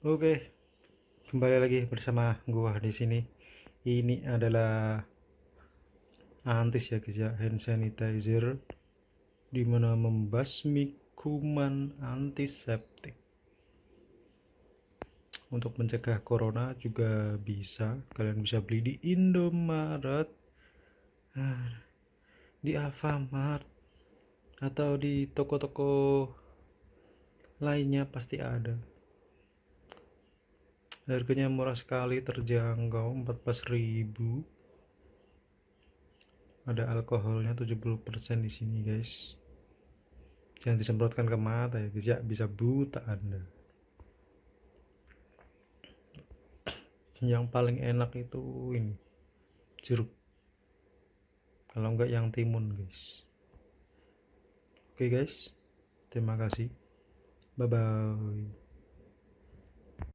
Oke, kembali lagi bersama gua di sini. Ini adalah antis ya guys ya, hand sanitizer di mana membasmi kuman antiseptik. Untuk mencegah corona juga bisa, kalian bisa beli di Indomaret, nah, di Alfamart, atau di toko-toko lainnya pasti ada harganya murah sekali terjangkau 14.000 ada alkoholnya 70% di sini guys. Jangan disemprotkan ke mata ya guys. Ya bisa buta anda. Yang paling enak itu ini jeruk. Kalau enggak yang timun guys. Oke guys. Terima kasih. Bye bye